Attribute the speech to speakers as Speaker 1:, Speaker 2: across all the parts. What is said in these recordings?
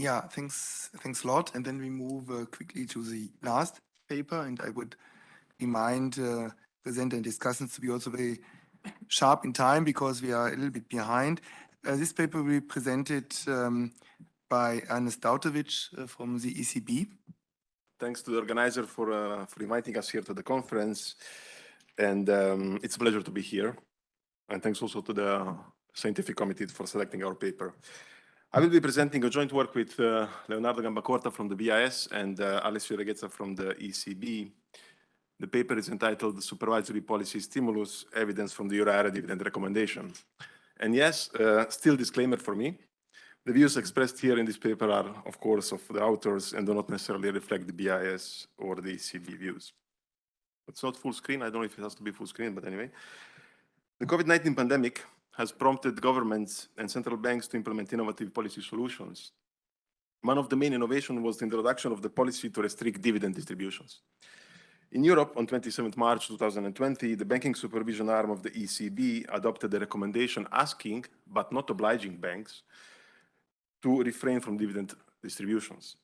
Speaker 1: Yeah, thanks, thanks a lot. And then we move uh, quickly to the last paper, and I would remind uh, presenter and discussants to be also very sharp in time because we are a little bit behind. Uh, this paper will be presented um, by Ernest Dautović uh, from the ECB.
Speaker 2: Thanks to the organizer for, uh, for inviting us here to the conference. And um, it's a pleasure to be here. And thanks also to the scientific committee for selecting our paper. I will be presenting a joint work with uh, Leonardo Gambacorta from the BIS and uh, Alessio Reghezza from the ECB. The paper is entitled Supervisory Policy Stimulus, Evidence from the Euro Area Dividend Recommendation. And yes, uh, still disclaimer for me, the views expressed here in this paper are, of course, of the authors and do not necessarily reflect the BIS or the ECB views. It's not full screen. I don't know if it has to be full screen, but anyway. The COVID-19 pandemic has prompted governments and central banks to implement innovative policy solutions. One of the main innovations was the introduction of the policy to restrict dividend distributions. In Europe, on 27 March 2020, the banking supervision arm of the ECB adopted a recommendation asking, but not obliging banks, to refrain from dividend distributions.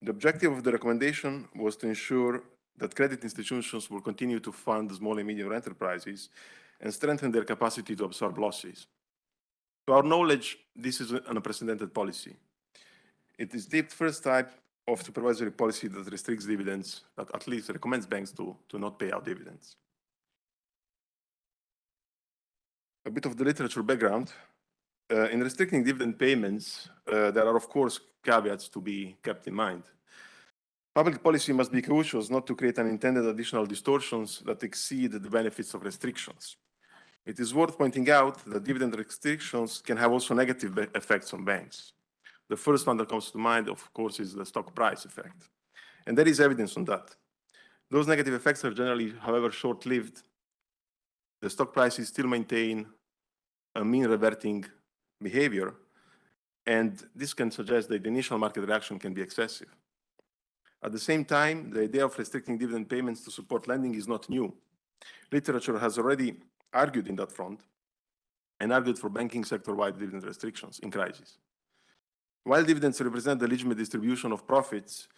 Speaker 2: The objective of the recommendation was to ensure that credit institutions will continue to fund small and medium enterprises and strengthen their capacity to absorb losses. To our knowledge, this is an unprecedented policy. It is the first type of supervisory policy that restricts dividends, that at least recommends banks to, to not pay out dividends. A bit of the literature background. Uh, in restricting dividend payments, uh, there are, of course, caveats to be kept in mind. Public policy must be cautious not to create unintended additional distortions that exceed the benefits of restrictions. It is worth pointing out that dividend restrictions can have also negative effects on banks. The first one that comes to mind, of course, is the stock price effect. And there is evidence on that. Those negative effects are generally, however, short-lived. The stock prices still maintain a mean reverting behavior, and this can suggest that the initial market reaction can be excessive. At the same time, the idea of restricting dividend payments to support lending is not new. Literature has already argued in that front and argued for banking sector-wide dividend restrictions in crisis. While dividends represent the legitimate distribution of profits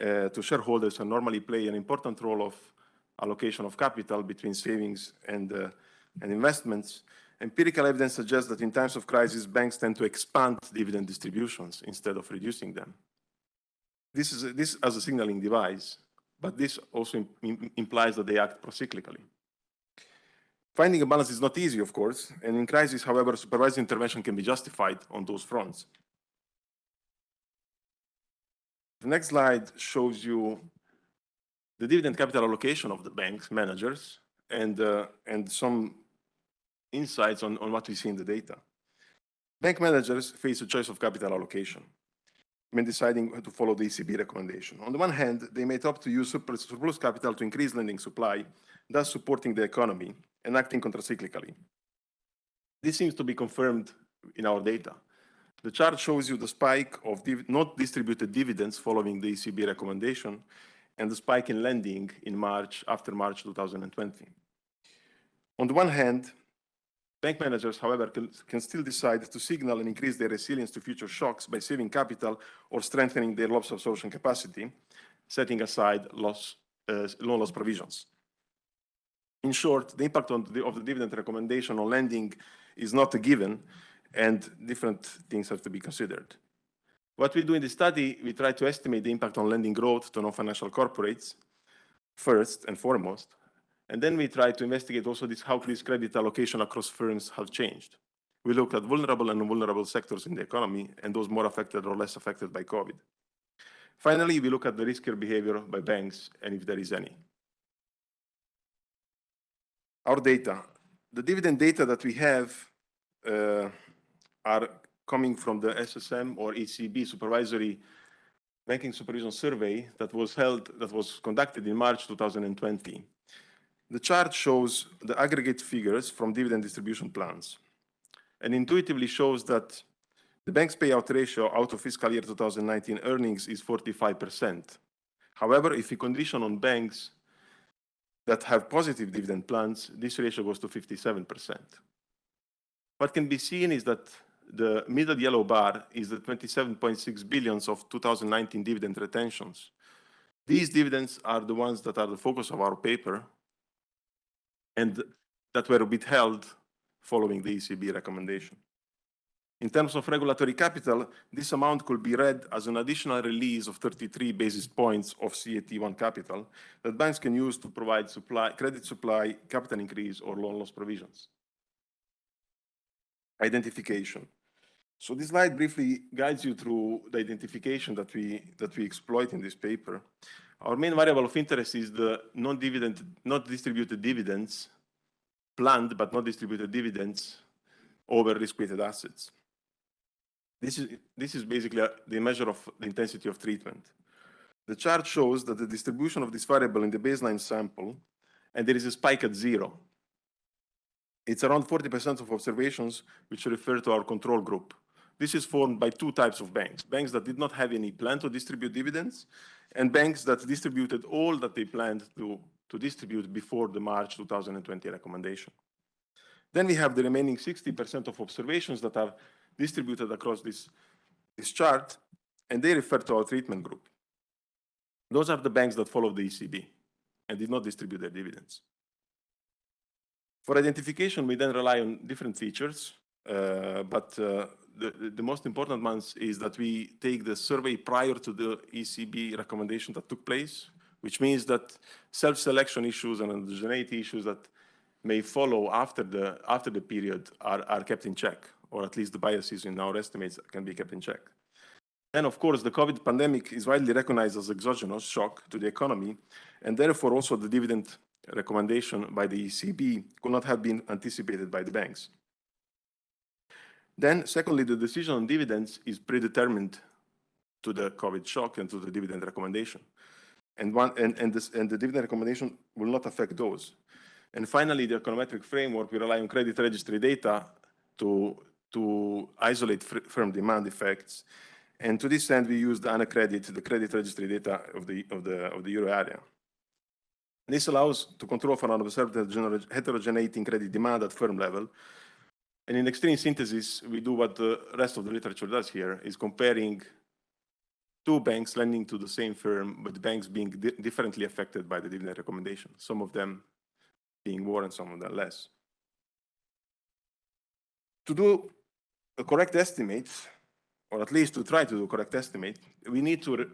Speaker 2: uh, to shareholders and normally play an important role of allocation of capital between savings and, uh, and investments, empirical evidence suggests that in times of crisis, banks tend to expand dividend distributions instead of reducing them. This is this as a signaling device, but this also Im implies that they act procyclically. Finding a balance is not easy, of course, and in crisis, however, supervised intervention can be justified on those fronts. The next slide shows you the dividend capital allocation of the bank's managers and, uh, and some insights on, on what we see in the data. Bank managers face a choice of capital allocation when deciding to follow the ECB recommendation. On the one hand, they may opt to use surplus capital to increase lending supply, thus supporting the economy and acting contracyclically. This seems to be confirmed in our data. The chart shows you the spike of not distributed dividends following the ECB recommendation and the spike in lending in March, after March 2020. On the one hand, Bank managers, however, can, can, still decide to signal and increase their resilience to future shocks by saving capital or strengthening their loss absorption capacity, setting aside loss, uh, loan loss provisions. In short, the impact the, of the dividend recommendation on lending is not a given, and different things have to be considered. What we do in the study, we try to estimate the impact on lending growth to non-financial corporates, first and foremost, and then we try to investigate also this, how this credit allocation across firms have changed. We looked at vulnerable and vulnerable sectors in the economy and those more affected or less affected by COVID. Finally, we look at the riskier behavior by banks and if there is any. Our data. The dividend data that we have uh, are coming from the SSM or ECB supervisory banking supervision survey that was held, that was conducted in March 2020. The chart shows the aggregate figures from dividend distribution plans and intuitively shows that the bank's payout ratio out of fiscal year 2019 earnings is 45%. However, if we condition on banks that have positive dividend plans, this ratio goes to 57%. What can be seen is that the middle yellow bar is the 27.6 billions of 2019 dividend retentions. These dividends are the ones that are the focus of our paper and that were withheld following the ECB recommendation. In terms of regulatory capital, this amount could be read as an additional release of 33 basis points of CET1 capital that banks can use to provide supply, credit supply, capital increase, or loan loss provisions. Identification. So this slide briefly guides you through the identification that we, that we exploit in this paper. Our main variable of interest is the non-dividend, not distributed dividends, planned but not distributed dividends over risk-weighted assets. This is, this is basically a, the measure of the intensity of treatment. The chart shows that the distribution of this variable in the baseline sample, and there is a spike at zero. It's around 40% of observations which refer to our control group. This is formed by two types of banks, banks that did not have any plan to distribute dividends, and banks that distributed all that they planned to, to distribute before the March 2020 recommendation. Then we have the remaining 60% of observations that are distributed across this, this chart, and they refer to our treatment group. Those are the banks that follow the ECB and did not distribute their dividends. For identification, we then rely on different features, but uh, the, the most important ones is that we take the survey prior to the ECB recommendation that took place, which means that self-selection issues and endogeneity issues that may follow after the, after the period are, are kept in check or at least the biases in our estimates can be kept in check. And of course, the COVID pandemic is widely recognized as exogenous shock to the economy, and therefore also the dividend recommendation by the ECB could not have been anticipated by the banks. Then, secondly, the decision on dividends is predetermined to the COVID shock and to the dividend recommendation. And, one, and, and, this, and the dividend recommendation will not affect those. And finally, the econometric framework, we rely on credit registry data to to isolate firm demand effects. And to this end, we use the AnaCredit, the credit registry data of the, of the, of the euro area. This allows to control for an observed heterogeneity in credit demand at firm level. And in extreme synthesis, we do what the rest of the literature does here, is comparing two banks lending to the same firm, but banks being di differently affected by the dividend recommendation, some of them being more and some of them less. To do a correct estimate, or at least to try to do a correct estimate, we need to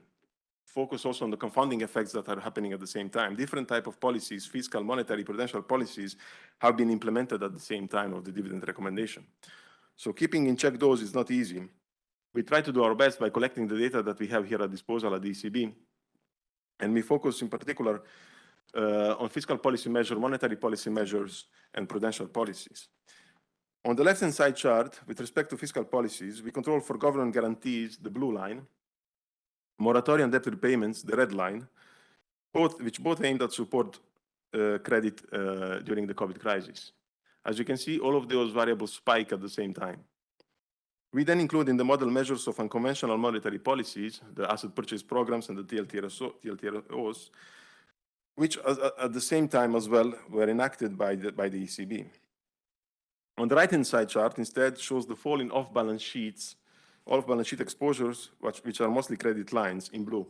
Speaker 2: focus also on the confounding effects that are happening at the same time. Different type of policies, fiscal, monetary, prudential policies have been implemented at the same time of the dividend recommendation. So keeping in check those is not easy. We try to do our best by collecting the data that we have here at disposal at the ECB. And we focus in particular uh, on fiscal policy measures, monetary policy measures, and prudential policies. On the left-hand side chart, with respect to fiscal policies, we control for government guarantees, the blue line, moratorium debt repayments, the red line, both, which both aimed at support uh, credit uh, during the COVID crisis. As you can see, all of those variables spike at the same time. We then include in the model measures of unconventional monetary policies, the asset purchase programs and the TLTROs, which at the same time as well were enacted by the, by the ECB. On the right-hand side chart instead shows the fall in off-balance sheets, off-balance sheet exposures, which, which are mostly credit lines in blue.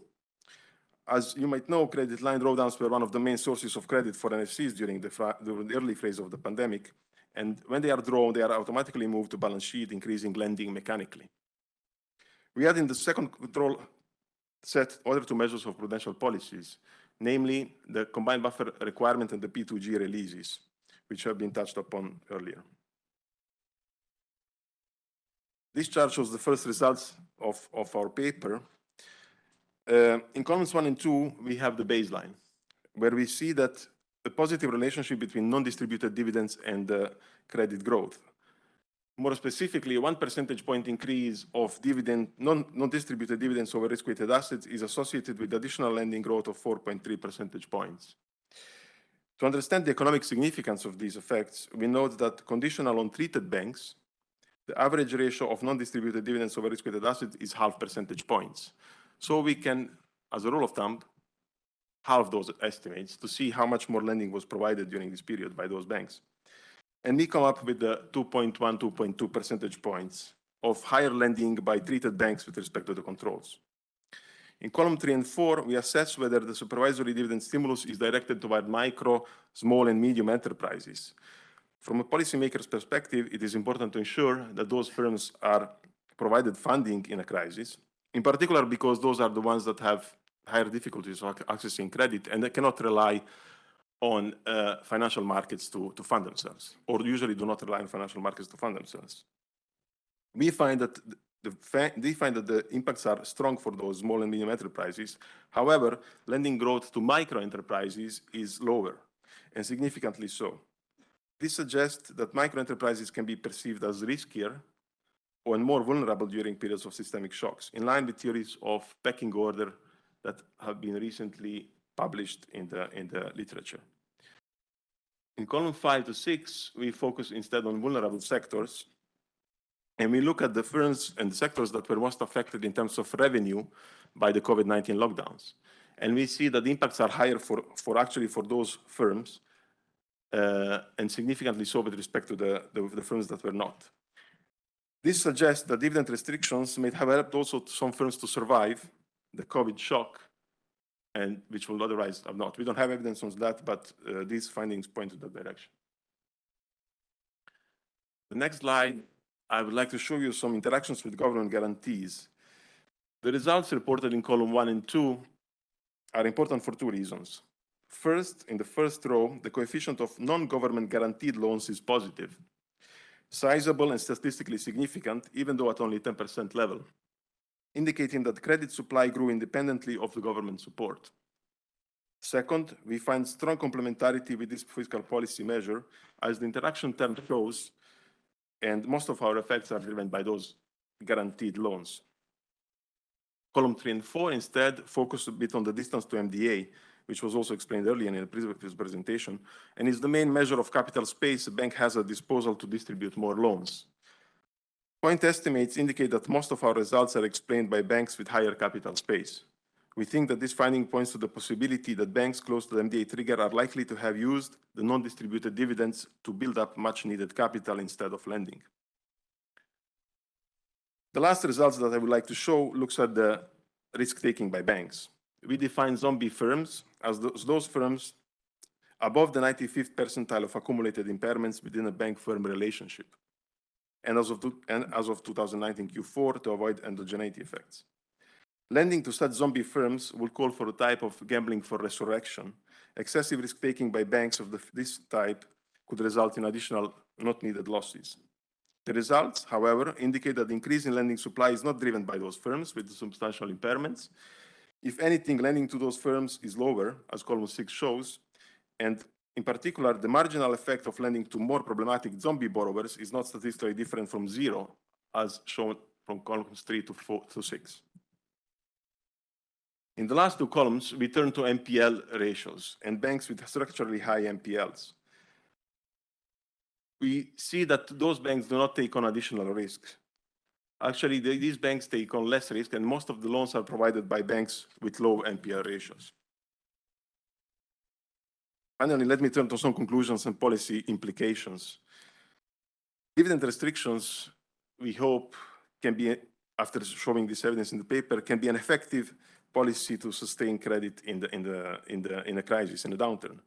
Speaker 2: As you might know, credit line drawdowns were one of the main sources of credit for NFCs during the, during the early phase of the pandemic. And when they are drawn, they are automatically moved to balance sheet, increasing lending mechanically. We add in the second control set other two measures of prudential policies, namely the combined buffer requirement and the P2G releases, which have been touched upon earlier. This chart shows the first results of, of our paper. Uh, in columns one and two, we have the baseline, where we see that a positive relationship between non-distributed dividends and uh, credit growth. More specifically, one percentage point increase of dividend, non-distributed dividends over risk-weighted assets is associated with additional lending growth of 4.3 percentage points. To understand the economic significance of these effects, we note that conditional on treated banks the average ratio of non-distributed dividends over risk-weighted assets is half percentage points. So we can, as a rule of thumb, halve those estimates to see how much more lending was provided during this period by those banks. And we come up with the 2.1, 2.2 percentage points of higher lending by treated banks with respect to the controls. In column three and four, we assess whether the supervisory dividend stimulus is directed toward micro, small, and medium enterprises. From a policymaker's perspective, it is important to ensure that those firms are provided funding in a crisis, in particular because those are the ones that have higher difficulties of accessing credit and they cannot rely on uh, financial markets to, to fund themselves, or usually do not rely on financial markets to fund themselves. We find that the, they find that the impacts are strong for those small and medium enterprises. However, lending growth to micro enterprises is lower, and significantly so. This suggests that micro enterprises can be perceived as riskier or more vulnerable during periods of systemic shocks, in line with theories of pecking order that have been recently published in the, in the literature. In column five to six, we focus instead on vulnerable sectors, and we look at the firms and the sectors that were most affected in terms of revenue by the COVID-19 lockdowns. And we see that the impacts are higher for, for actually for those firms, and significantly so with respect to the, the, the firms that were not. This suggests that dividend restrictions may have helped also some firms to survive the COVID shock, and which will otherwise have not. We don't have evidence on that, but uh, these findings point to that direction. The next slide, I would like to show you some interactions with government guarantees. The results reported in column one and two are important for two reasons. First, in the first row, the coefficient of non-government guaranteed loans is positive, sizable and statistically significant, even though at only 10% level indicating that credit supply grew independently of the government support. Second, we find strong complementarity with this fiscal policy measure as the interaction term shows, and most of our effects are driven by those guaranteed loans. Column three and four instead focus a bit on the distance to MDA, which was also explained earlier in the previous presentation, and is the main measure of capital space a bank has at disposal to distribute more loans. Point estimates indicate that most of our results are explained by banks with higher capital space. We think that this finding points to the possibility that banks close to the MDA trigger are likely to have used the non-distributed dividends to build up much needed capital instead of lending. The last results that I would like to show looks at the risk taking by banks. We define zombie firms as those, those firms above the 95th percentile of accumulated impairments within a bank-firm relationship and as of, and as of 2019 Q4 to avoid endogeneity effects. Lending to such zombie firms will call for a type of gambling for resurrection. Excessive risk-taking by banks of the, this type could result in additional not needed losses. The results, however, indicate that the increase in lending supply is not driven by those firms with substantial impairments. If anything, lending to those firms is lower, as column six shows, and in particular, the marginal effect of lending to more problematic zombie borrowers is not statistically different from zero, as shown from columns three to, four, to six. In the last two columns, we turn to NPL ratios and banks with structurally high NPLs. We see that those banks do not take on additional risks. Actually, they, these banks take on less risk, and most of the loans are provided by banks with low NPL ratios. Finally, let me turn to some conclusions and policy implications. Dividend restrictions, we hope, can be, after showing this evidence in the paper, can be an effective policy to sustain credit in the in the in the in a crisis, in a downturn.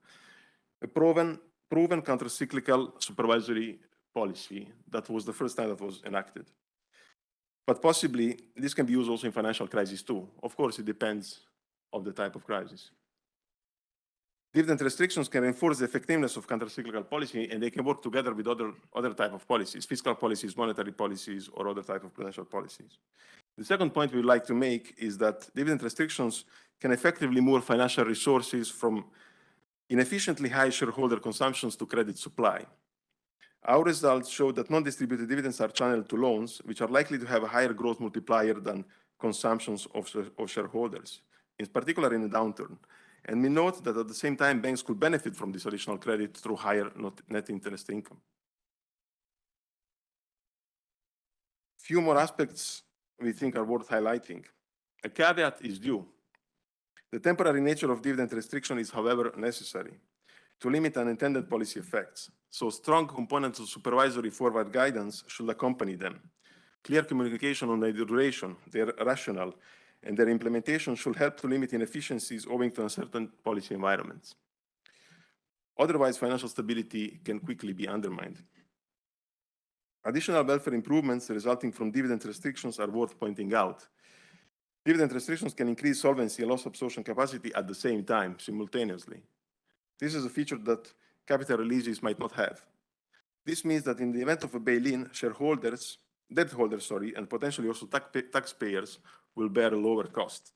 Speaker 2: A proven proven countercyclical supervisory policy that was the first time that was enacted. But possibly this can be used also in financial crisis too. Of course, it depends on the type of crisis. Dividend restrictions can enforce the effectiveness of countercyclical policy and they can work together with other, other type of policies, fiscal policies, monetary policies, or other type of prudential policies. The second point we'd like to make is that dividend restrictions can effectively move financial resources from inefficiently high shareholder consumptions to credit supply. Our results show that non-distributed dividends are channeled to loans, which are likely to have a higher growth multiplier than consumptions of, of shareholders, in particular in a downturn. And we note that at the same time, banks could benefit from this additional credit through higher net interest income. Few more aspects we think are worth highlighting. A caveat is due. The temporary nature of dividend restriction is, however, necessary to limit unintended policy effects. So strong components of supervisory forward guidance should accompany them Clear communication on their duration, their rationale, and their implementation should help to limit inefficiencies owing to uncertain policy environments. Otherwise, financial stability can quickly be undermined. Additional welfare improvements resulting from dividend restrictions are worth pointing out. Dividend restrictions can increase solvency and loss absorption capacity at the same time, simultaneously. This is a feature that capital releases might not have. This means that in the event of a bail-in, shareholders, debt holders, sorry, and potentially also taxpayers will bear a lower cost.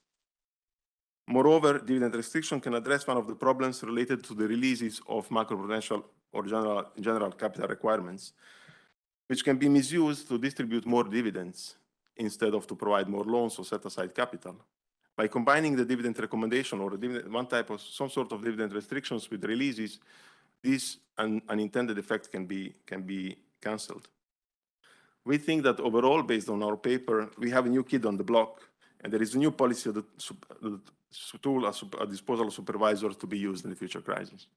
Speaker 2: Moreover, dividend restriction can address one of the problems related to the releases of macroprudential or general, general capital requirements, which can be misused to distribute more dividends instead of to provide more loans or set aside capital. By combining the dividend recommendation or dividend, one type of some sort of dividend restrictions with releases, this un, unintended effect can be, can be cancelled. We think that overall, based on our paper, we have a new kid on the block, and there is a new policy tool at disposal of supervisors to be used in the future crisis.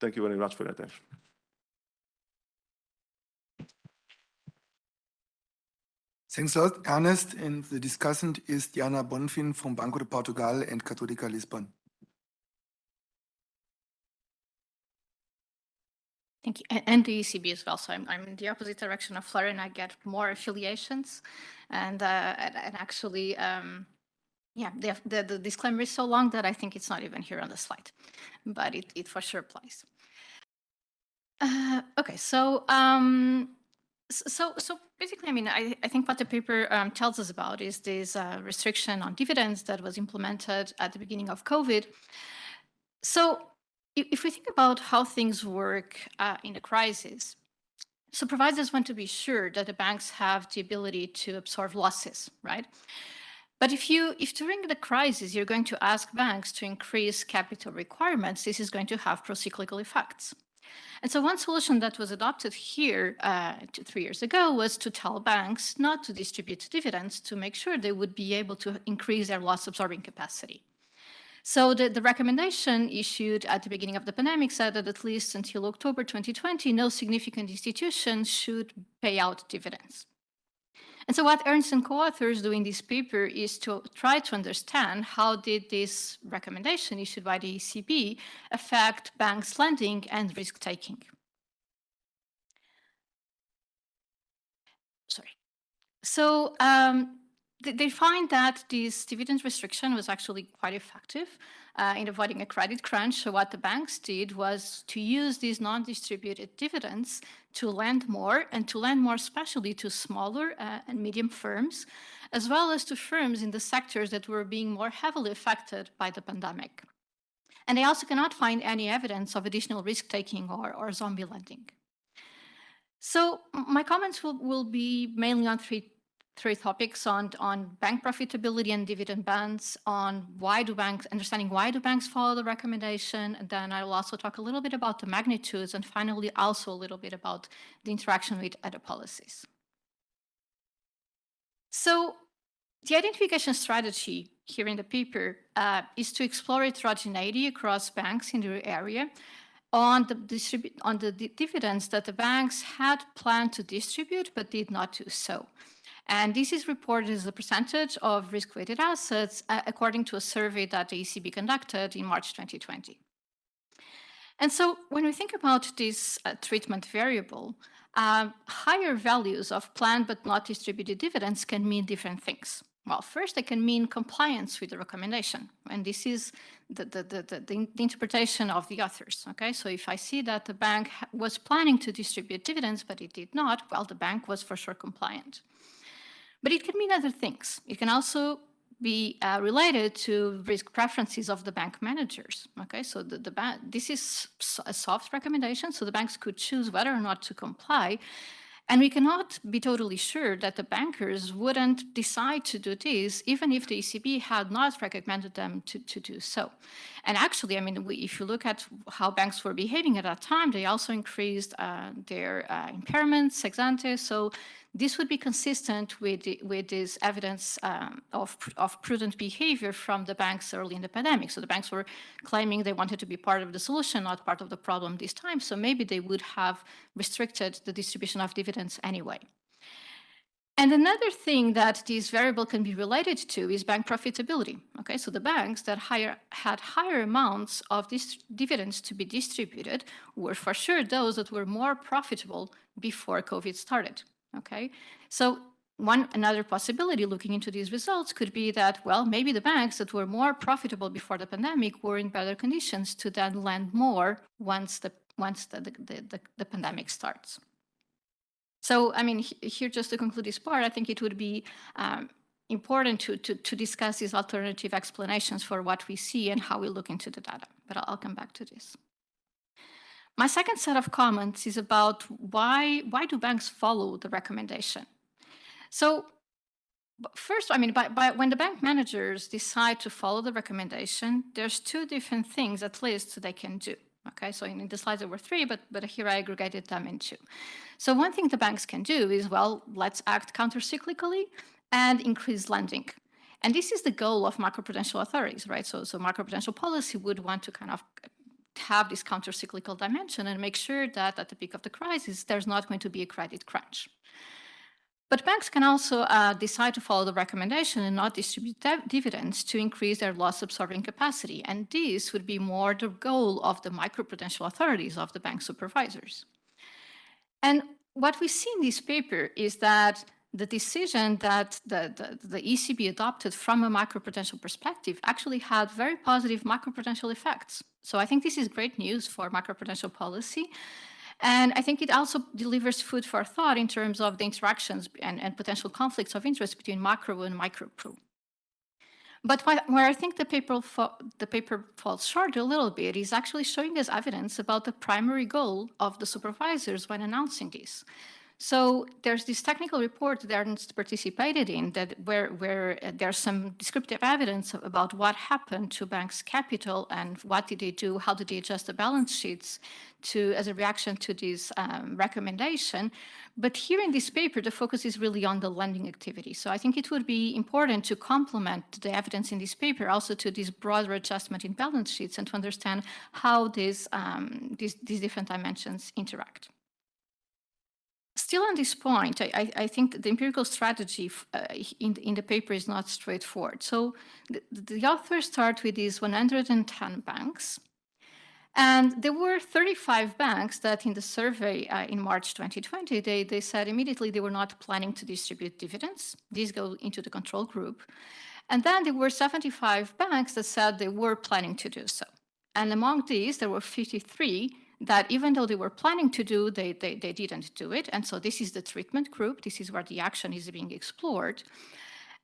Speaker 2: Thank you very much for your attention.
Speaker 1: Thanks a lot, Ernest. And the discussant is Diana Bonfim from Banco de Portugal and Católica Lisbon.
Speaker 3: Thank you. And the ECB as well. So I'm, I'm in the opposite direction of Florian. I get more affiliations. And, uh, and, and actually, um, yeah, the, the, the, disclaimer is so long that I think it's not even here on the slide, but it, it for sure applies. Uh, okay, so um, so, so basically, I mean, I, I think what the paper um, tells us about is this uh, restriction on dividends that was implemented at the beginning of COVID. So if, if we think about how things work uh, in a crisis, supervisors want to be sure that the banks have the ability to absorb losses, right? But if you, if during the crisis you're going to ask banks to increase capital requirements, this is going to have pro-cyclical effects. And so one solution that was adopted here uh, two, three years ago was to tell banks not to distribute dividends to make sure they would be able to increase their loss absorbing capacity. So the, the recommendation issued at the beginning of the pandemic said that at least until October 2020, no significant institution should pay out dividends. And so what Ernst and co-authors do in this paper is to try to understand how did this recommendation issued by the ECB affect banks lending and risk taking. Sorry. So um, they find that this dividend restriction was actually quite effective uh, in avoiding a credit crunch. So what the banks did was to use these non-distributed dividends to lend more and to lend more especially to smaller uh, and medium firms, as well as to firms in the sectors that were being more heavily affected by the pandemic. And they also cannot find any evidence of additional risk-taking or, or zombie lending. So my comments will, will be mainly on three three topics on, on bank profitability and dividend bans, on why do banks, understanding why do banks follow the recommendation, and then I will also talk a little bit about the magnitudes, and finally also a little bit about the interaction with other policies. So the identification strategy here in the paper uh, is to explore heterogeneity across banks in the area on the, distribute on the dividends that the banks had planned to distribute but did not do so. And this is reported as a percentage of risk-weighted assets uh, according to a survey that the ECB conducted in March 2020. And so when we think about this uh, treatment variable, uh, higher values of planned but not distributed dividends can mean different things. Well, first, they can mean compliance with the recommendation. And this is the, the, the, the, the interpretation of the authors. Okay, so if I see that the bank was planning to distribute dividends, but it did not, well, the bank was for sure compliant. But it can mean other things. It can also be uh, related to risk preferences of the bank managers. Okay, so the, the this is a soft recommendation, so the banks could choose whether or not to comply. And we cannot be totally sure that the bankers wouldn't decide to do this, even if the ECB had not recommended them to, to do so. And actually, I mean, we, if you look at how banks were behaving at that time, they also increased uh, their uh, impairments ex ante. So this would be consistent with, with this evidence um, of, of prudent behavior from the banks early in the pandemic. So the banks were claiming they wanted to be part of the solution, not part of the problem this time. So maybe they would have restricted the distribution of dividends anyway. And another thing that this variable can be related to is bank profitability. Okay, so the banks that higher, had higher amounts of these dividends to be distributed were for sure those that were more profitable before COVID started. Okay, so one another possibility looking into these results could be that, well, maybe the banks that were more profitable before the pandemic were in better conditions to then lend more once the once the, the, the, the pandemic starts. So, I mean, here just to conclude this part, I think it would be um, important to, to, to discuss these alternative explanations for what we see and how we look into the data, but I'll, I'll come back to this. My second set of comments is about why, why do banks follow the recommendation? So first, I mean, by, by, when the bank managers decide to follow the recommendation, there's two different things at least they can do. Okay, so in the slides there were three, but, but here I aggregated them in two. So one thing the banks can do is, well, let's act countercyclically and increase lending. And this is the goal of macroprudential authorities, right? So, so macroprudential policy would want to kind of have this counter-cyclical dimension and make sure that at the peak of the crisis, there's not going to be a credit crunch. But banks can also uh, decide to follow the recommendation and not distribute dividends to increase their loss absorbing capacity. And this would be more the goal of the microprudential authorities of the bank supervisors. And what we see in this paper is that the decision that the, the, the, ECB adopted from a macroprudential perspective actually had very positive macroprudential effects. So I think this is great news for macroprudential policy. And I think it also delivers food for thought in terms of the interactions and, and potential conflicts of interest between macro and micro-pro. But where I think the paper, the paper falls short a little bit is actually showing us evidence about the primary goal of the supervisors when announcing this. So there's this technical report that Ernst participated in that where, where uh, there's some descriptive evidence about what happened to banks' capital and what did they do, how did they adjust the balance sheets to as a reaction to this um, recommendation. But here in this paper, the focus is really on the lending activity. So I think it would be important to complement the evidence in this paper also to this broader adjustment in balance sheets and to understand how these, um, these, these different dimensions interact. Still on this point, I, I think the empirical strategy uh, in, in the paper is not straightforward. So the, the authors start with these 110 banks. And there were 35 banks that in the survey uh, in March 2020, they, they said immediately they were not planning to distribute dividends. These go into the control group. And then there were 75 banks that said they were planning to do so. And among these, there were 53 that even though they were planning to do, they, they, they didn't do it. And so this is the treatment group. This is where the action is being explored.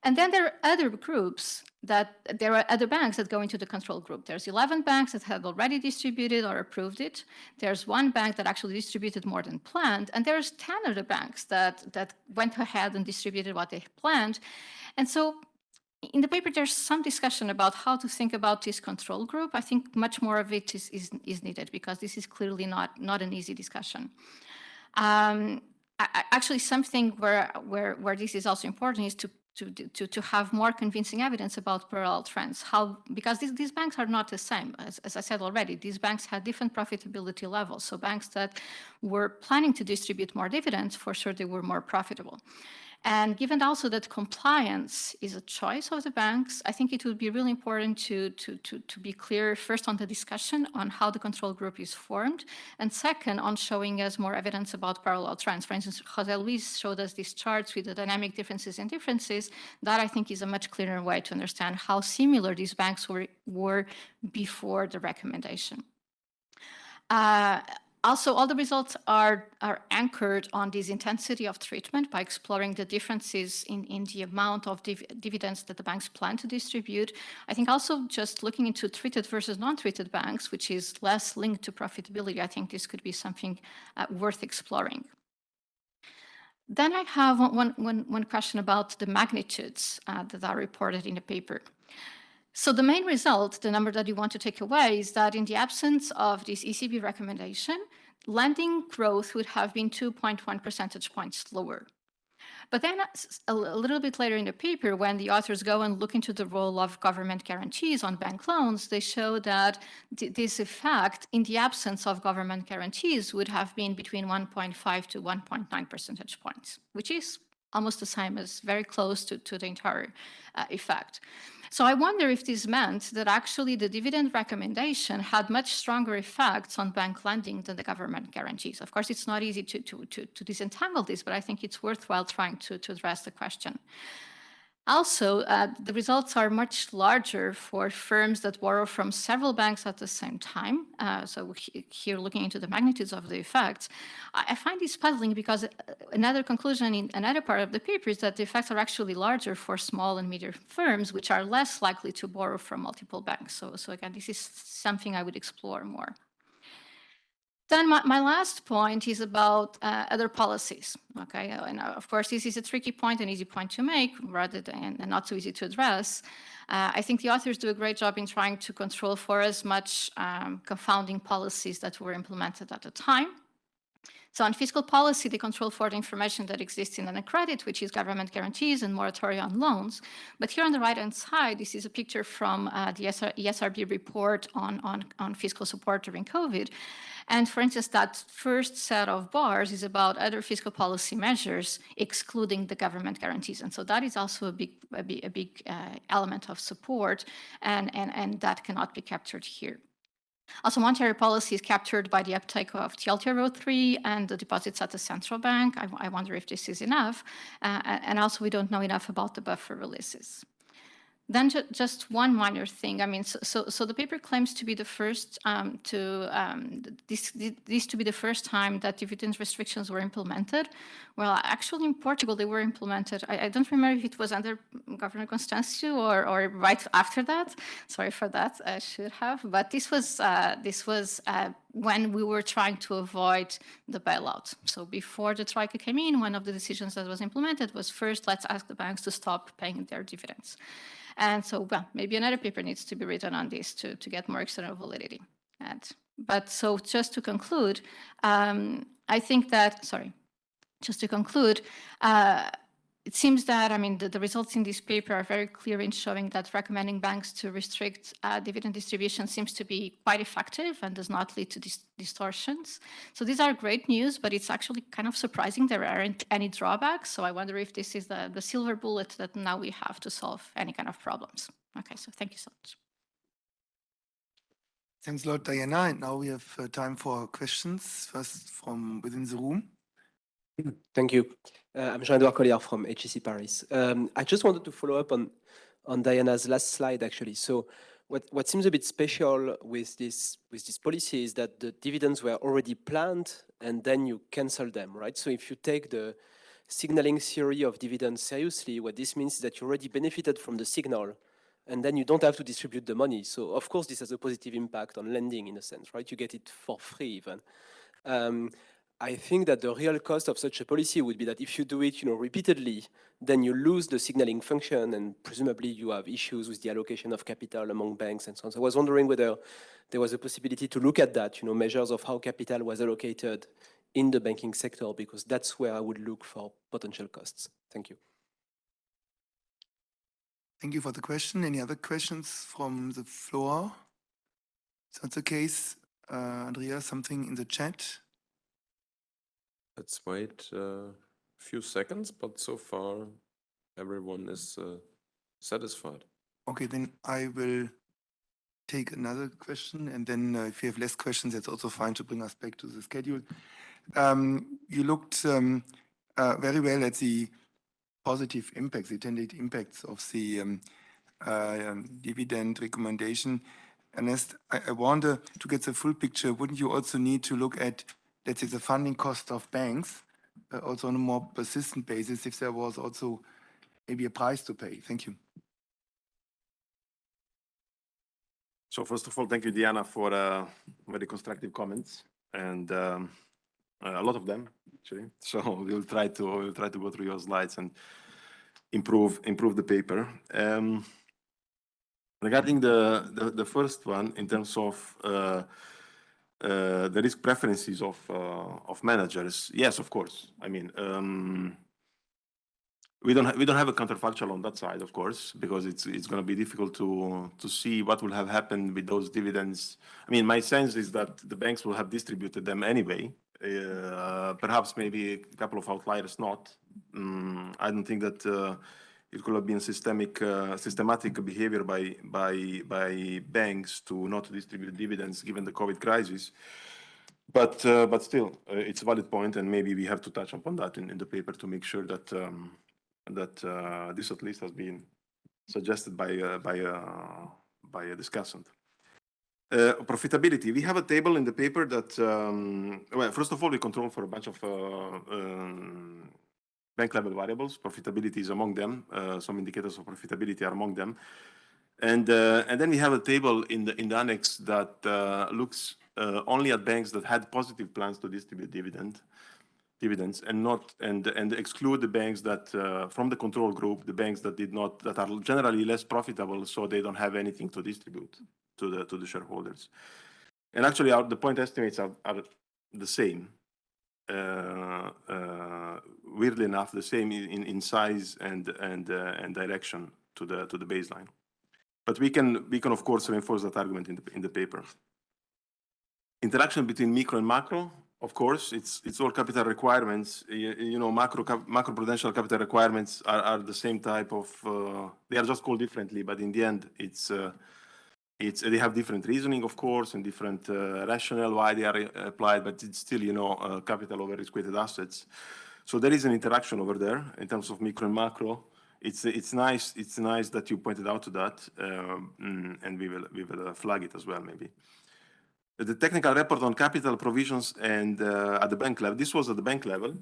Speaker 3: And then there are other groups that there are other banks that go into the control group. There's 11 banks that have already distributed or approved it. There's one bank that actually distributed more than planned. And there's 10 other banks that, that went ahead and distributed what they planned. And so in the paper, there's some discussion about how to think about this control group. I think much more of it is, is, is needed because this is clearly not, not an easy discussion. Um, I, actually, something where, where, where this is also important is to, to, to, to have more convincing evidence about parallel trends. How, because these, these banks are not the same. As, as I said already, these banks had different profitability levels. So banks that were planning to distribute more dividends, for sure, they were more profitable. And given also that compliance is a choice of the banks, I think it would be really important to, to, to, to be clear first on the discussion on how the control group is formed, and second on showing us more evidence about parallel trends. For instance, Jose Luis showed us these charts with the dynamic differences and differences. That I think is a much clearer way to understand how similar these banks were, were before the recommendation. Uh, also, all the results are, are anchored on this intensity of treatment by exploring the differences in, in the amount of div dividends that the banks plan to distribute. I think also just looking into treated versus non-treated banks, which is less linked to profitability, I think this could be something uh, worth exploring. Then I have one, one, one question about the magnitudes uh, that are reported in the paper. So the main result, the number that you want to take away, is that in the absence of this ECB recommendation, lending growth would have been 2.1 percentage points lower. But then uh, a little bit later in the paper, when the authors go and look into the role of government guarantees on bank loans, they show that this effect in the absence of government guarantees would have been between 1.5 to 1.9 percentage points, which is almost the same as very close to, to the entire uh, effect. So I wonder if this meant that actually the dividend recommendation had much stronger effects on bank lending than the government guarantees. Of course, it's not easy to, to, to, to disentangle this, but I think it's worthwhile trying to, to address the question. Also, uh, the results are much larger for firms that borrow from several banks at the same time. Uh, so he, here, looking into the magnitudes of the effects, I, I, find this puzzling because uh, another conclusion in another part of the paper is that the effects are actually larger for small and medium firms, which are less likely to borrow from multiple banks. So, so again, this is something I would explore more. Then my, my, last point is about uh, other policies. Okay, and uh, of course this is a tricky point, an easy point to make, rather than and not so easy to address. Uh, I think the authors do a great job in trying to control for as much um, confounding policies that were implemented at the time. So on fiscal policy, they control for the information that exists in the credit, which is government guarantees and moratoria on loans. But here on the right-hand side, this is a picture from uh, the ESRB report on, on, on fiscal support during COVID. And for instance, that first set of bars is about other fiscal policy measures, excluding the government guarantees. And so that is also a big, a big, a big uh, element of support, and, and, and that cannot be captured here. Also, monetary policy is captured by the uptake of TLTRO 3 and the deposits at the central bank. I, I wonder if this is enough. Uh, and also, we don't know enough about the buffer releases. Then ju just one minor thing. I mean, so, so, so, the paper claims to be the first um, to um, this, this to be the first time that dividend restrictions were implemented. Well, actually, in Portugal, they were implemented. I, I don't remember if it was under Governor Constâncio or, or right after that. Sorry for that. I should have. But this was uh, this was uh, when we were trying to avoid the bailout. So before the Troika came in, one of the decisions that was implemented was first, let's ask the banks to stop paying their dividends. And so, well, maybe another paper needs to be written on this to, to get more external validity. And, but so just to conclude, um, I think that, sorry, just to conclude, uh, it seems that, I mean, the, the, results in this paper are very clear in showing that recommending banks to restrict uh, dividend distribution seems to be quite effective and does not lead to dis distortions. So these are great news, but it's actually kind of surprising there aren't any drawbacks. So I wonder if this is the, the silver bullet that now we have to solve any kind of problems. Okay, so thank you so much.
Speaker 1: Thanks a lot, Diana. And now we have uh, time for questions, first from within the room.
Speaker 4: Thank you. Uh, I'm Jean-Edouard Colliard from HEC Paris. Um, I just wanted to follow up on, on Diana's last slide, actually. So what, what seems a bit special with this, with this policy is that the dividends were already planned and then you cancel them, right? So if you take the signaling theory of dividends seriously, what this means is that you already benefited from the signal and then you don't have to distribute the money. So of course, this has a positive impact on lending in a sense, right? You get it for free even. Um, I think that the real cost of such a policy would be that if you do it, you know, repeatedly, then you lose the signaling function and presumably you have issues with the allocation of capital among banks and so on. So I was wondering whether there was a possibility to look at that, you know, measures of how capital was allocated in the banking sector, because that's where I would look for potential costs. Thank you.
Speaker 1: Thank you for the question. Any other questions from the floor? Is that the case? Uh, Andrea, something in the chat?
Speaker 5: Let's wait a few seconds, but so far everyone is uh, satisfied.
Speaker 1: Okay, then I will take another question, and then uh, if you have less questions, that's also fine to bring us back to the schedule. Um, you looked um, uh, very well at the positive impacts, the intended impacts of the um, uh, um, dividend recommendation. Ernest, I, I wonder to get the full picture, wouldn't you also need to look at let's say, the funding cost of banks, also on a more persistent basis, if there was also maybe a price to pay? Thank you.
Speaker 2: So first of all, thank you, Diana, for uh, very constructive comments, and um, a lot of them actually. So we'll try to we'll try to go through your slides and improve improve the paper. Um, regarding the, the, the first one, in terms of uh, uh, the risk preferences of uh, of managers. Yes, of course. I mean, um, we don't we don't have a counterfactual on that side, of course, because it's it's going to be difficult to to see what will have happened with those dividends. I mean, my sense is that the banks will have distributed them anyway. Uh, perhaps maybe a couple of outliers not, Mm, I don't think that uh, it could have been systemic, uh, systematic behavior by, by, by banks to not distribute dividends given the COVID crisis. But, uh, but still, uh, it's a valid point, and maybe we have to touch upon that in, in the paper to make sure that, um, that uh, this at least has been suggested by, uh, by, uh, by a discussant. Uh, profitability, we have a table in the paper that, um, well, first of all, we control for a bunch of uh, um, bank level variables. Profitability is among them. Uh, some indicators of profitability are among them. And, uh, and then we have a table in the, in the annex that uh, looks uh, only at banks that had positive plans to distribute dividend, dividends and not, and, and exclude the banks that, uh, from the control group, the banks that did not, that are generally less profitable, so they don't have anything to distribute to the, to the shareholders. And actually, our, the point estimates are, are the same. Uh, uh, weirdly enough, the same in, in- size and, and, uh, and direction to the, to the baseline. But we can, we can of course reinforce that argument in the, in the paper. Interaction between micro and macro, of course, it's, it's all capital requirements. You, you know, macro, cap- macro prudential capital requirements are, are the same type of, uh, they are just called differently, but in the end, it's, uh, it's, they have different reasoning, of course, and different uh, rationale why they are uh, applied, but it's still, you know, uh, capital over risk-weighted assets. So there is an interaction over there in terms of micro and macro. It's, it's nice, it's nice that you pointed out to that, um, mm, and we will, we will uh, flag it as well, maybe. The technical report on capital provisions and uh, at the bank level, this was at the bank level.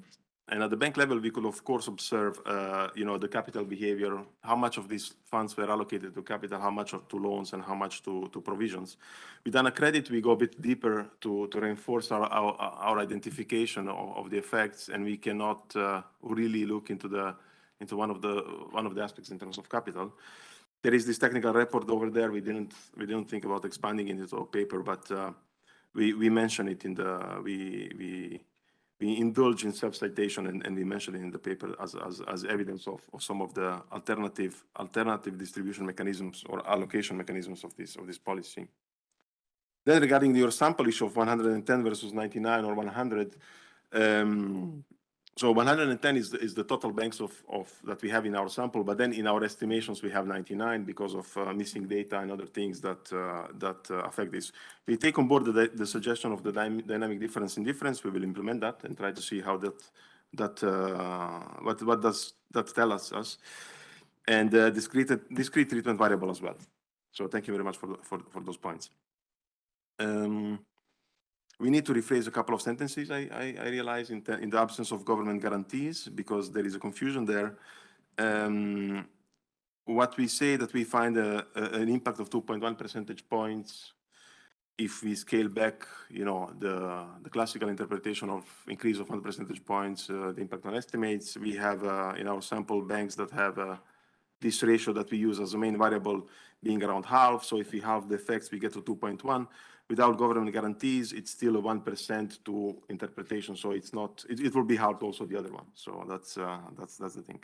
Speaker 2: And at the bank level, we could of course observe, uh, you know, the capital behavior, how much of these funds were allocated to capital, how much to loans and how much to, to provisions. With a credit, we go a bit deeper to, to reinforce our, our, our identification of, of the effects and we cannot uh, really look into the, into one of the, one of the aspects in terms of capital. There is this technical report over there. We didn't, we didn't think about expanding into a paper, but uh, we, we mention it in the, we, we, we indulge in self-citation and, and we mention it in the paper as, as, as evidence of, of some of the alternative, alternative distribution mechanisms or allocation mechanisms of this, of this policy. Then regarding your sample issue of 110 versus 99 or 100, um, so 110 is the, is the total banks of, of that we have in our sample, but then in our estimations we have 99 because of uh, missing data and other things that uh, that uh, affect this. We take on board the, the suggestion of the dynamic difference in difference. We will implement that and try to see how that that uh, what what does that tell us us, and uh, discrete discrete treatment variable as well. So thank you very much for the, for for those points. Um, we need to rephrase a couple of sentences, I, I, I realize, in, in, the absence of government guarantees, because there is a confusion there. Um, what we say that we find a, a, an impact of 2.1 percentage points if we scale back, you know, the, the classical interpretation of increase of 1 percentage points, uh, the impact on estimates. We have uh, in our sample banks that have uh, this ratio that we use as a main variable being around half. So if we halve the effects, we get to 2.1 without government guarantees, it's still a 1% to interpretation. So it's not, it, it will be hard also the other one. So that's, uh, that's, that's the thing.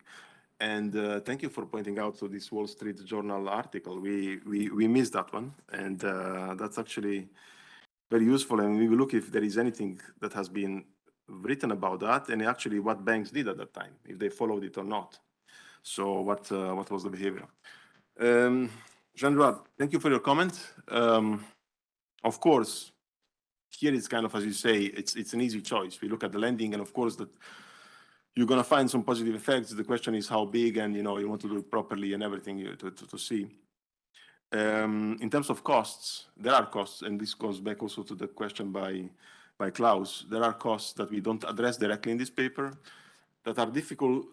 Speaker 2: And uh, thank you for pointing out to this Wall Street Journal article. We, we, we missed that one. And uh, that's actually very useful. And we will look if there is anything that has been written about that and actually what banks did at that time, if they followed it or not. So what, uh, what was the behavior? Um, Jean-Edouard, thank you for your comment. Um, of course, here it's kind of, as you say, it's, it's an easy choice. We look at the lending and of course that you're going to find some positive effects. The question is how big and, you know, you want to do it properly and everything to, to, to see. Um, in terms of costs, there are costs, and this goes back also to the question by, by Klaus. There are costs that we don't address directly in this paper that are difficult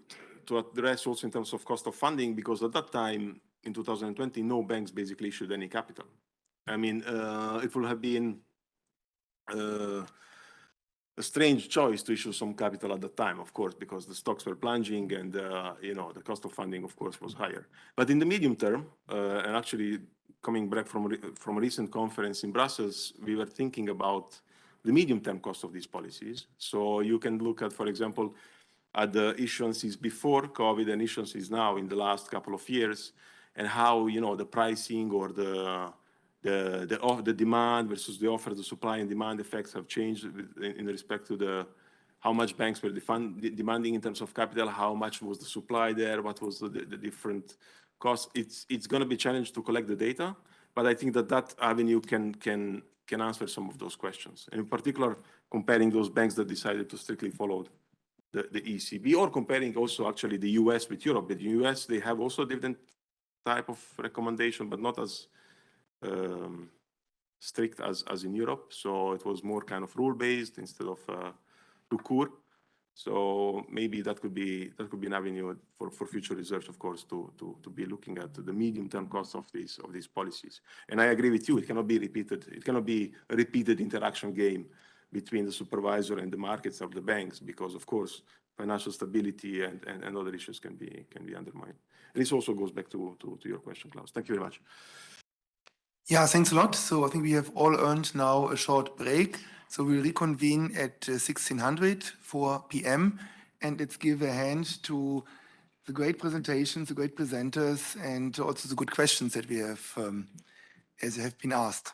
Speaker 2: to address also in terms of cost of funding because at that time in 2020, no banks basically issued any capital. I mean, uh, it would have been uh, a strange choice to issue some capital at the time, of course, because the stocks were plunging and, uh, you know, the cost of funding, of course, was higher. But in the medium term, uh, and actually coming back from, from a recent conference in Brussels, we were thinking about the medium-term cost of these policies. So you can look at, for example, at the issuances before COVID and issuances now in the last couple of years, and how, you know, the pricing or the Uh, the the, of the demand versus the offer, the supply and demand effects have changed in, in respect to the how much banks were defund, de- demanding in terms of capital, how much was the supply there, what was the, the different costs. It's, it's going to be challenged to collect the data, but I think that that avenue can, can, can answer some of those questions. And in particular, comparing those banks that decided to strictly follow the, the ECB or comparing also actually the US with Europe. In the US, they have also different type of recommendation, but not as um, strict as, as in Europe. So it was more kind of rule-based instead of uh, Rukur. So maybe that could be that could be an avenue for, for future research, of course, to, to, to be looking at the medium-term costs of these of these policies. And I agree with you; it cannot be repeated. It cannot be a repeated interaction game between the supervisor and the markets of the banks, because of course financial stability and, and, and other issues can be can be undermined. And this also goes back to, to, to your question, Klaus. Thank you very much.
Speaker 1: Yeah, thanks a lot. So I think we have all earned now a short break. So we'll reconvene at uh, 1600 4 p.m. And let's give a hand to the great presentations, the great presenters, and also the good questions that we have, um, as have been asked.